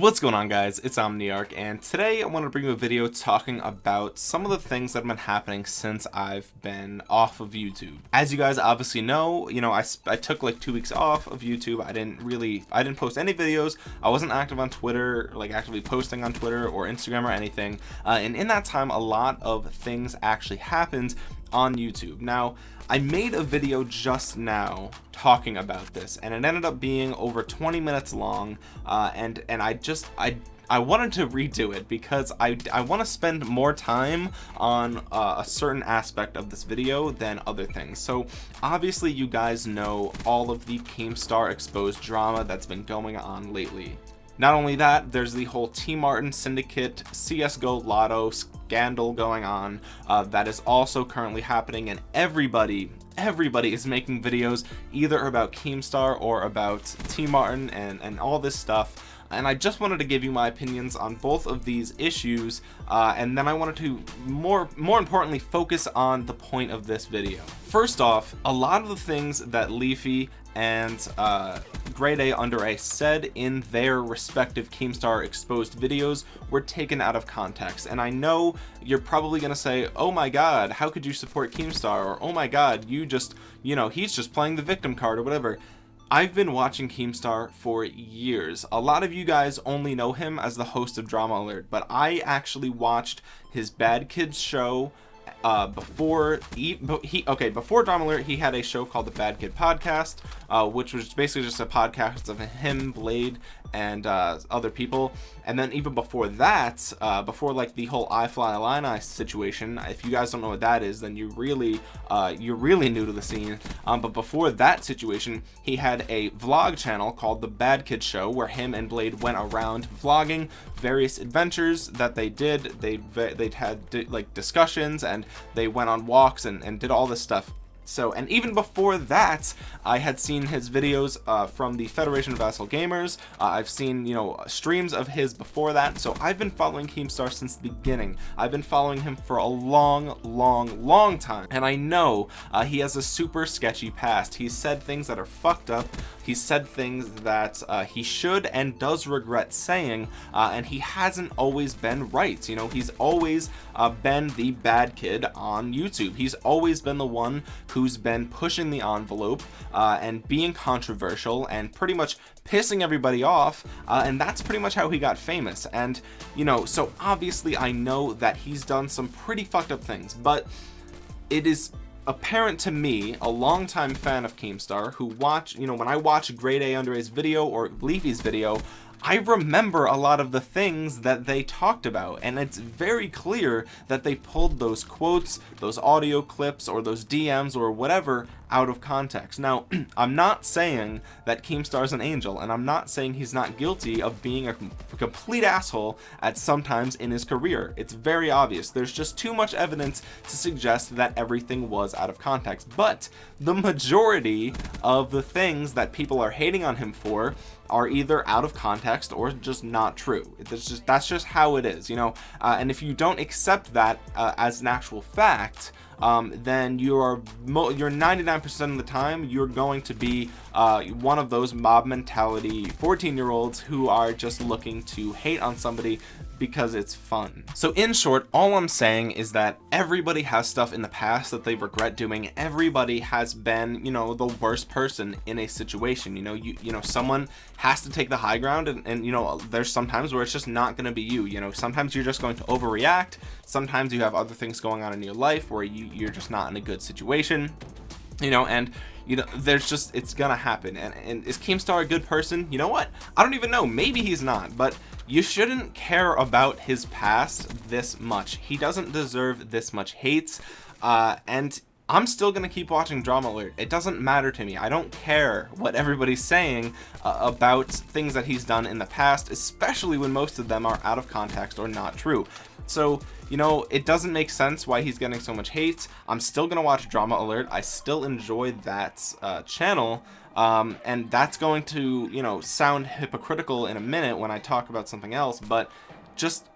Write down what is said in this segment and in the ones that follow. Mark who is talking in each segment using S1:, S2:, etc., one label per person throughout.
S1: What's going on guys, it's Omniarch and today I want to bring you a video talking about some of the things that have been happening since I've been off of YouTube. As you guys obviously know, you know, I, I took like two weeks off of YouTube. I didn't really, I didn't post any videos. I wasn't active on Twitter, like actively posting on Twitter or Instagram or anything. Uh, and in that time, a lot of things actually happened on YouTube. Now, I made a video just now talking about this and it ended up being over 20 minutes long uh, and and I just I I wanted to redo it because I, I want to spend more time on uh, a certain aspect of this video than other things. So obviously you guys know all of the Keemstar exposed drama that's been going on lately. Not only that, there's the whole T Martin Syndicate CSGO Lotto scandal going on uh, that is also currently happening and everybody everybody is making videos either about Keemstar or about T Martin and, and all this stuff. And I just wanted to give you my opinions on both of these issues uh, and then I wanted to more more importantly focus on the point of this video. First off a lot of the things that Leafy and uh, Grade A Under A said in their respective Keemstar exposed videos were taken out of context. And I know you're probably gonna say oh my god how could you support Keemstar? or oh my god you just you know he's just playing the victim card or whatever. I've been watching Keemstar for years. A lot of you guys only know him as the host of Drama Alert, but I actually watched his Bad Kids show uh, before he, he okay before Drama Alert he had a show called the Bad Kid Podcast uh, which was basically just a podcast of him Blade and uh, other people. And then even before that uh, before like the whole I Fly Illini situation if you guys don't know what that is then you really uh, you're really new to the scene. Um, but before that situation he had a vlog channel called the Bad Kid Show where him and Blade went around vlogging various adventures that they did. They they had like discussions and they went on walks and, and did all this stuff. So and even before that i had seen his videos uh, from the federation of vassal gamers. Uh, i've seen you know streams of his before that. So i've been following keemstar since the beginning. I've been following him for a long long long time. And i know uh, he has a super sketchy past. He's said things that are fucked up. He's said things that uh, he should and does regret saying uh, and he hasn't always been right. You know he's always uh, been the bad kid on youtube. He's always been the one who's been pushing the envelope uh, and being controversial and pretty much pissing everybody off uh, and that's pretty much how he got famous. And you know so obviously I know that he's done some pretty fucked up things but it is apparent to me a longtime fan of Keemstar who watch you know when I watch Grade A Under A's video or Leafy's video I remember a lot of the things that they talked about and it's very clear that they pulled those quotes those audio clips or those DMs or whatever out of context. Now I'm not saying that Keemstar's an angel and I'm not saying he's not guilty of being a complete asshole at sometimes in his career. It's very obvious. There's just too much evidence to suggest that everything was out of context. But the majority of the things that people are hating on him for are either out of context or just not true. It's just that's just how it is you know? Uh, and if you don't accept that uh, as an actual fact um, then you are you're 99% of the time you're going to be uh, one of those mob mentality 14 year olds who are just looking to hate on somebody because it's fun. So in short, all I'm saying is that everybody has stuff in the past that they regret doing. Everybody has been, you know, the worst person in a situation. You know, you you know, someone has to take the high ground and, and you know, there's sometimes where it's just not going to be you. You know, sometimes you're just going to overreact. Sometimes you have other things going on in your life where you, you're just not in a good situation you know and you know there's just it's gonna happen and, and is Keemstar a good person you know what I don't even know maybe he's not but you shouldn't care about his past this much he doesn't deserve this much hate uh, and I'm still gonna keep watching Drama Alert. It doesn't matter to me. I don't care what everybody's saying uh, about things that he's done in the past, especially when most of them are out of context or not true. So, you know, it doesn't make sense why he's getting so much hate. I'm still gonna watch Drama Alert. I still enjoy that uh, channel. Um, and that's going to, you know, sound hypocritical in a minute when I talk about something else, but just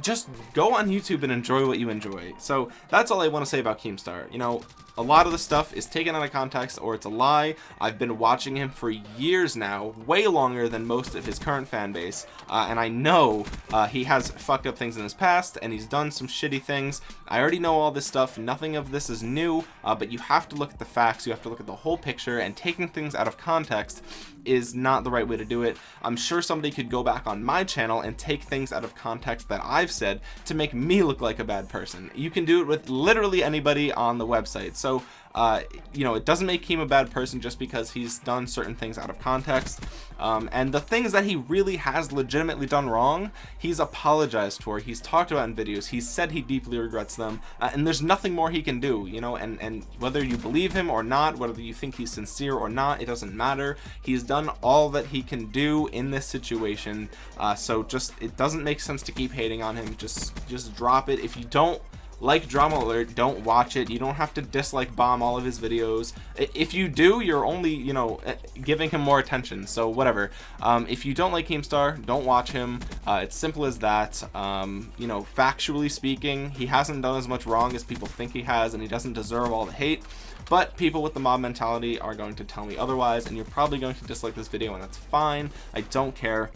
S1: just go on YouTube and enjoy what you enjoy. So that's all I want to say about Keemstar. You know, a lot of the stuff is taken out of context or it's a lie. I've been watching him for years now way longer than most of his current fan base uh, and I know uh, he has fucked up things in his past and he's done some shitty things. I already know all this stuff. Nothing of this is new uh, but you have to look at the facts. You have to look at the whole picture and taking things out of context is not the right way to do it. I'm sure somebody could go back on my channel and take things out of context that I've said to make me look like a bad person. You can do it with literally anybody on the website so uh, you know it doesn't make him a bad person just because he's done certain things out of context. Um, and the things that he really has legitimately done wrong he's apologized for. He's talked about in videos. He's said he deeply regrets them. Uh, and there's nothing more he can do you know and and whether you believe him or not whether you think he's sincere or not it doesn't matter. He's done all that he can do in this situation. Uh, so just it doesn't make sense to keep hating on him. Just just drop it. If you don't like drama alert don't watch it. You don't have to dislike bomb all of his videos. If you do you're only you know eh, giving him more attention so whatever. Um, if you don't like Keemstar don't watch him. Uh, it's simple as that. Um, you know factually speaking he hasn't done as much wrong as people think he has and he doesn't deserve all the hate. But people with the mob mentality are going to tell me otherwise and you're probably going to dislike this video and that's fine. I don't care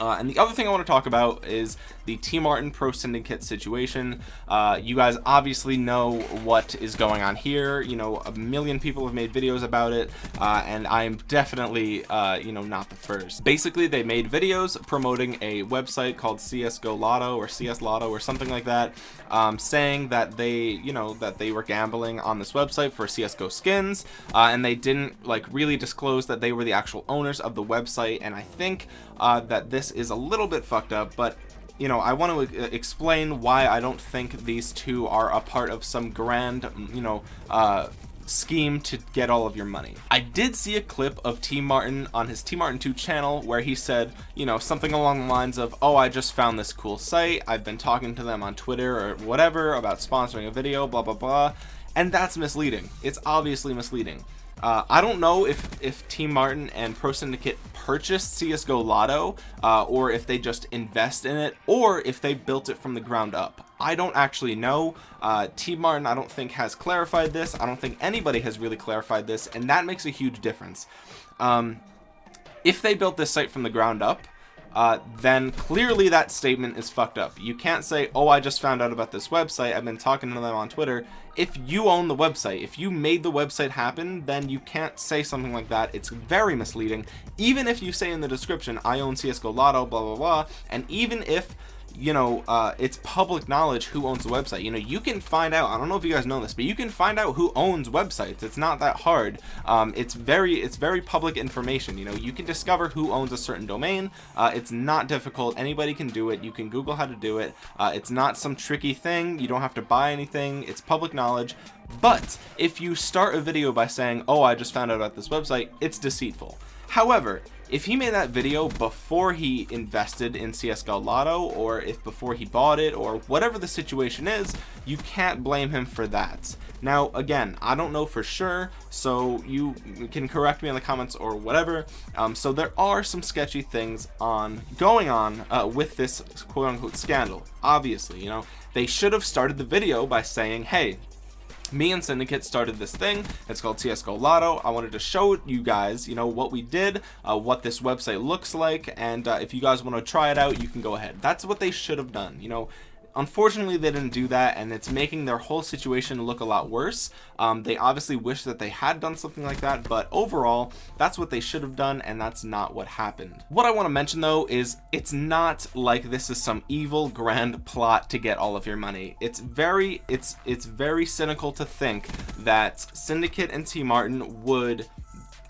S1: uh, and the other thing I want to talk about is the T Martin Pro Syndicate situation. Uh, you guys obviously know what is going on here. You know, a million people have made videos about it, uh, and I am definitely, uh, you know, not the first. Basically, they made videos promoting a website called CSGO Lotto or CS Lotto or something like that, um, saying that they, you know, that they were gambling on this website for CSGO skins, uh, and they didn't like really disclose that they were the actual owners of the website. And I think uh, that this is a little bit fucked up, but you know, I want to uh, explain why I don't think these two are a part of some grand, you know, uh, scheme to get all of your money. I did see a clip of T Martin on his T Martin 2 channel where he said, you know, something along the lines of, oh, I just found this cool site. I've been talking to them on Twitter or whatever about sponsoring a video, blah, blah, blah. And that's misleading. It's obviously misleading. Uh, I don't know if, if T Martin and Pro Syndicate purchased CSGO Lotto, uh, or if they just invest in it, or if they built it from the ground up. I don't actually know. Uh, T Martin, I don't think, has clarified this. I don't think anybody has really clarified this, and that makes a huge difference. Um, if they built this site from the ground up, uh, then clearly that statement is fucked up. You can't say, oh, I just found out about this website. I've been talking to them on Twitter. If you own the website, if you made the website happen, then you can't say something like that. It's very misleading. Even if you say in the description, I own CSGO Lotto, blah, blah, blah. And even if you know uh, it's public knowledge who owns the website. You know you can find out I don't know if you guys know this but you can find out who owns websites. It's not that hard. Um, it's very it's very public information. You know you can discover who owns a certain domain. Uh, it's not difficult. Anybody can do it. You can google how to do it. Uh, it's not some tricky thing. You don't have to buy anything. It's public knowledge. But if you start a video by saying oh I just found out about this website it's deceitful however if he made that video before he invested in CSGO Lotto or if before he bought it or whatever the situation is you can't blame him for that. Now again I don't know for sure so you can correct me in the comments or whatever. Um, so there are some sketchy things on going on uh, with this quote-unquote scandal obviously you know. They should have started the video by saying hey me and syndicate started this thing. It's called csgo lotto. I wanted to show you guys you know what we did uh, what this website looks like and uh, if you guys want to try it out you can go ahead. That's what they should have done you know unfortunately they didn't do that and it's making their whole situation look a lot worse. Um, they obviously wish that they had done something like that but overall that's what they should have done and that's not what happened. What I want to mention though is it's not like this is some evil grand plot to get all of your money. It's very it's it's very cynical to think that Syndicate and T Martin would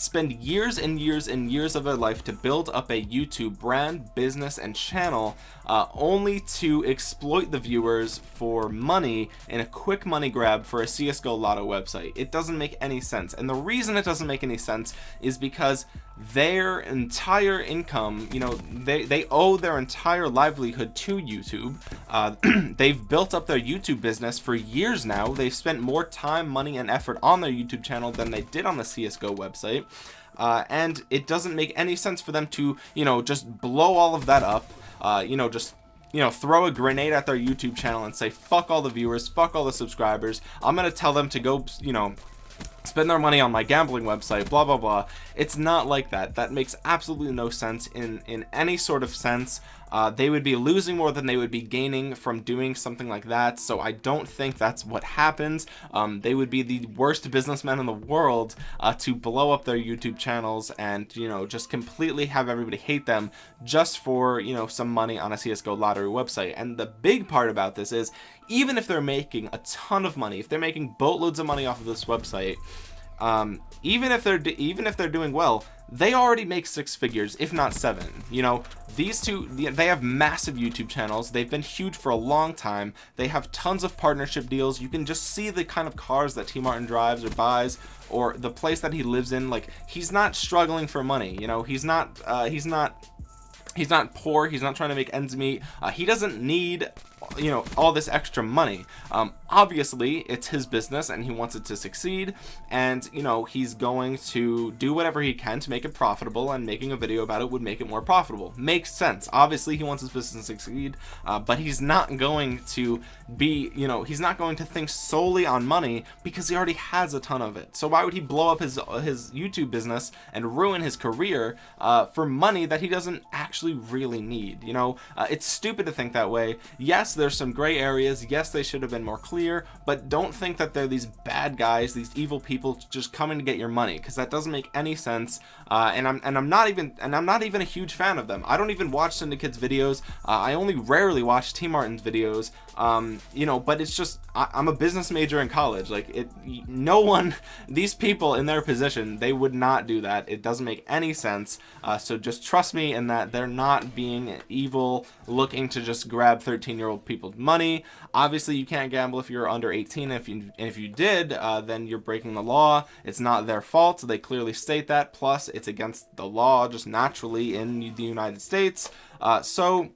S1: spend years and years and years of their life to build up a YouTube brand, business, and channel uh, only to exploit the viewers for money in a quick money grab for a CSGO Lotto website. It doesn't make any sense. And the reason it doesn't make any sense is because their entire income you know they they owe their entire livelihood to youtube. Uh, they've built up their youtube business for years now. They've spent more time money and effort on their youtube channel than they did on the csgo website. Uh, and it doesn't make any sense for them to you know just blow all of that up uh, you know just you know throw a grenade at their youtube channel and say fuck all the viewers fuck all the subscribers. I'm gonna tell them to go you know spend their money on my gambling website blah blah blah. It's not like that. That makes absolutely no sense in in any sort of sense uh, they would be losing more than they would be gaining from doing something like that. So I don't think that's what happens. Um, they would be the worst businessmen in the world uh, to blow up their YouTube channels and you know just completely have everybody hate them just for you know some money on a CSGO lottery website. And the big part about this is even if they're making a ton of money if they're making boatloads of money off of this website um, even if they're even if they're doing well they already make six figures if not seven you know? These two they have massive youtube channels. They've been huge for a long time. They have tons of partnership deals. You can just see the kind of cars that t martin drives or buys or the place that he lives in. Like he's not struggling for money you know? He's not uh, he's not he's not poor. He's not trying to make ends meet. Uh, he doesn't need you know all this extra money. Um, obviously it's his business and he wants it to succeed. And you know he's going to do whatever he can to make it profitable and making a video about it would make it more profitable. Makes sense. Obviously he wants his business to succeed uh, but he's not going to be you know he's not going to think solely on money because he already has a ton of it. So why would he blow up his his YouTube business and ruin his career uh, for money that he doesn't actually really need? You know uh, it's stupid to think that way. Yes there's some gray areas. Yes they should have been more clear but don't think that they're these bad guys these evil people just coming to get your money because that doesn't make any sense. Uh, and I'm and I'm not even and I'm not even a huge fan of them. I don't even watch Syndicate's videos. Uh, I only rarely watch T Martin's videos. Um, you know but it's just I, am a business major in college. Like it no one these people in their position they would not do that. It doesn't make any sense. Uh, so just trust me in that they're not being evil looking to just grab 13 year old people's money. Obviously you can't gamble if you're under 18 if you if you did uh, then you're breaking the law. It's not their fault they clearly state that. Plus it's against the law just naturally in the United States. Uh, so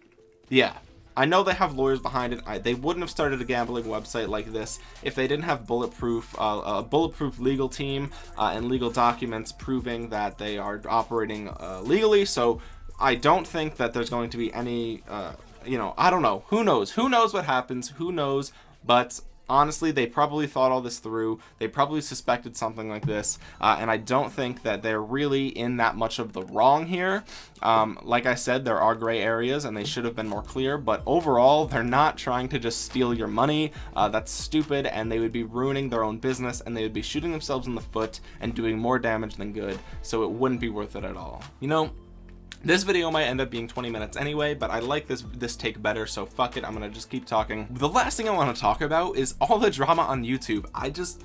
S1: yeah. I know they have lawyers behind it. I, they wouldn't have started a gambling website like this if they didn't have bulletproof uh, a bulletproof legal team uh, and legal documents proving that they are operating uh, legally. So I don't think that there's going to be any uh, you know I don't know. Who knows? Who knows what happens? Who knows? But honestly they probably thought all this through. They probably suspected something like this. Uh, and I don't think that they're really in that much of the wrong here. Um, like I said there are gray areas and they should have been more clear. But overall they're not trying to just steal your money. Uh, that's stupid. And they would be ruining their own business and they would be shooting themselves in the foot and doing more damage than good. So it wouldn't be worth it at all. You know this video might end up being 20 minutes anyway but I like this this take better so fuck it I'm gonna just keep talking. The last thing I want to talk about is all the drama on YouTube. I just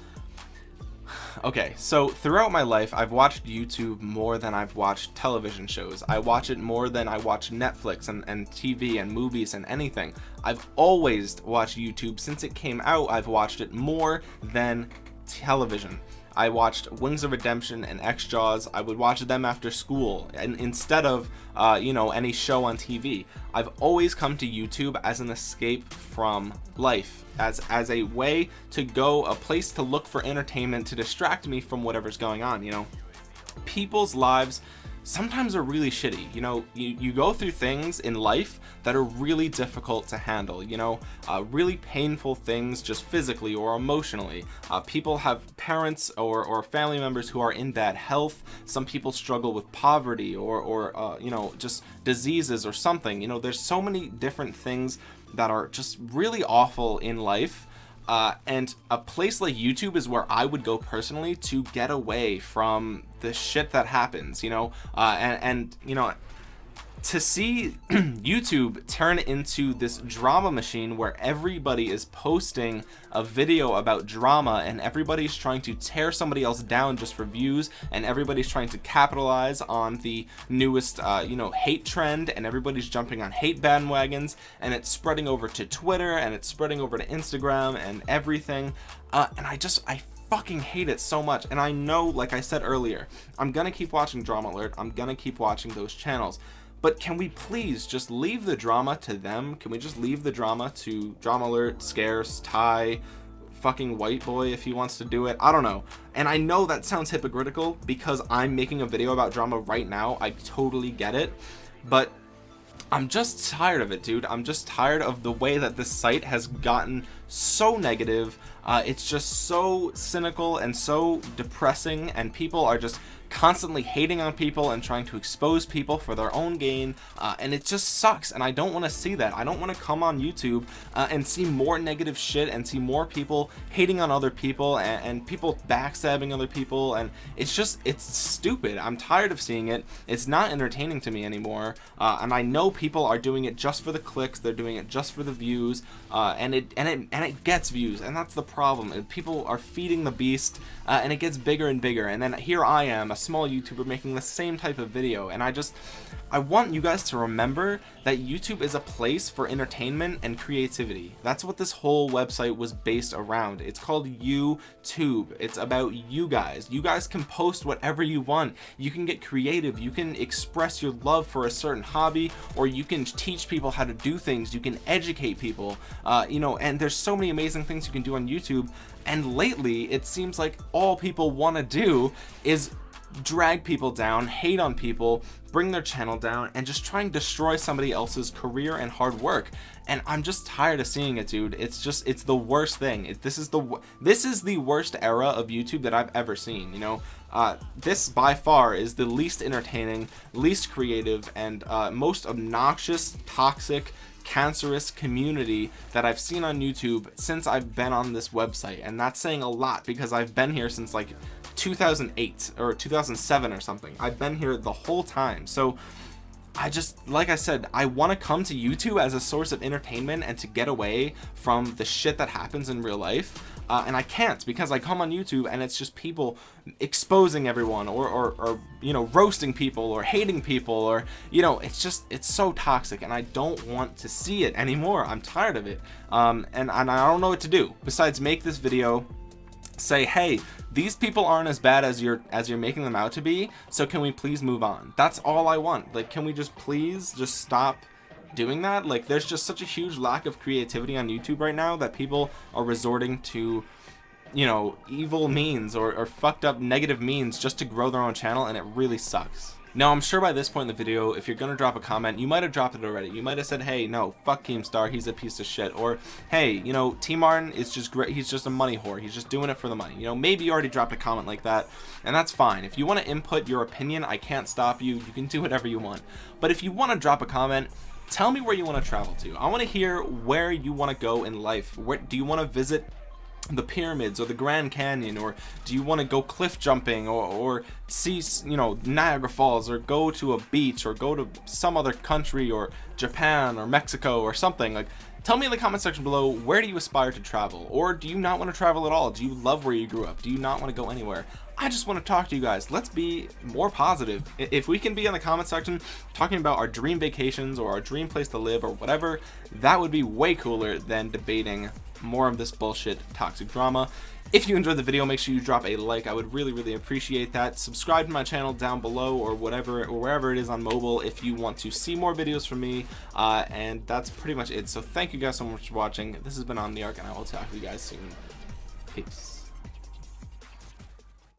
S1: okay so throughout my life I've watched YouTube more than I've watched television shows. I watch it more than I watch Netflix and, and TV and movies and anything. I've always watched YouTube. Since it came out I've watched it more than television I watched Wings of Redemption and xJawz I would watch them after school and instead of uh, you know any show on TV I've always come to YouTube as an escape from life as as a way to go a place to look for entertainment to distract me from whatever's going on you know. People's lives sometimes are really shitty. You know you, you go through things in life that are really difficult to handle you know uh, really painful things just physically or emotionally. Uh, people have parents or, or family members who are in bad health. Some people struggle with poverty or or uh, you know just diseases or something. You know there's so many different things that are just really awful in life uh, and a place like YouTube is where I would go personally to get away from the shit that happens, you know, uh, and, and, you know, to see YouTube turn into this drama machine where everybody is posting a video about drama and everybody's trying to tear somebody else down just for views and everybody's trying to capitalize on the newest uh, you know hate trend and everybody's jumping on hate bandwagons and it's spreading over to Twitter and it's spreading over to Instagram and everything. Uh, and I just I fucking hate it so much. And I know like I said earlier I'm gonna keep watching drama alert. I'm gonna keep watching those channels but can we please just leave the drama to them? Can we just leave the drama to drama alert scarce ty fucking white boy if he wants to do it? I don't know. And i know that sounds hypocritical because i'm making a video about drama right now. I totally get it. But I'm just tired of it, dude. I'm just tired of the way that this site has gotten so negative. Uh, it's just so cynical and so depressing, and people are just constantly hating on people and trying to expose people for their own gain uh, and it just sucks and I don't want to see that. I don't want to come on YouTube uh, and see more negative shit and see more people hating on other people and, and, people backstabbing other people and it's just it's stupid. I'm tired of seeing it. It's not entertaining to me anymore uh, and I know people are doing it just for the clicks they're doing it just for the views uh, and it and it and it gets views and that's the problem. People are feeding the beast uh, and it gets bigger and bigger and then here I am a small YouTuber making the same type of video and I just I want you guys to remember that YouTube is a place for entertainment and creativity. That's what this whole website was based around. It's called YouTube. It's about you guys. You guys can post whatever you want. You can get creative. You can express your love for a certain hobby or you can teach people how to do things. You can educate people, uh, you know, and there's so many amazing things you can do on YouTube. And lately, it seems like all people want to do is drag people down, hate on people, bring their channel down, and just try and destroy somebody else's career and hard work. And I'm just tired of seeing it, dude. It's just, it's the worst thing. It, this is the, this is the worst era of YouTube that I've ever seen, you know? Uh, this by far is the least entertaining, least creative, and uh, most obnoxious, toxic, cancerous community that I've seen on YouTube since I've been on this website. And that's saying a lot because I've been here since like 2008 or 2007 or something. I've been here the whole time. So I just, like I said, I want to come to YouTube as a source of entertainment and to get away from the shit that happens in real life. Uh, and I can't because I come on YouTube and it's just people exposing everyone or, or, or, you know, roasting people or hating people or, you know, it's just, it's so toxic and I don't want to see it anymore. I'm tired of it. Um, and, and I don't know what to do besides make this video say hey these people aren't as bad as you're as you're making them out to be so can we please move on? That's all i want. Like can we just please just stop doing that? Like there's just such a huge lack of creativity on youtube right now that people are resorting to you know evil means or, or fucked up negative means just to grow their own channel and it really sucks now, I'm sure by this point in the video, if you're going to drop a comment, you might have dropped it already. You might have said, hey, no, fuck Keemstar, he's a piece of shit. Or, hey, you know, T Martin is just great. He's just a money whore. He's just doing it for the money. You know, maybe you already dropped a comment like that, and that's fine. If you want to input your opinion, I can't stop you. You can do whatever you want. But if you want to drop a comment, tell me where you want to travel to. I want to hear where you want to go in life. Where do you want to visit the pyramids or the Grand Canyon or do you want to go cliff jumping or, or see you know Niagara Falls or go to a beach or go to some other country or Japan or Mexico or something? Like tell me in the comment section below where do you aspire to travel? Or do you not want to travel at all? Do you love where you grew up? Do you not want to go anywhere? I just want to talk to you guys. Let's be more positive. If we can be in the comment section talking about our dream vacations or our dream place to live or whatever that would be way cooler than debating more of this bullshit toxic drama. If you enjoyed the video make sure you drop a like. I would really really appreciate that. Subscribe to my channel down below or whatever or wherever it is on mobile if you want to see more videos from me. Uh, and that's pretty much it. So thank you guys so much for watching. This has been Omniarch and i will talk to you guys soon. Peace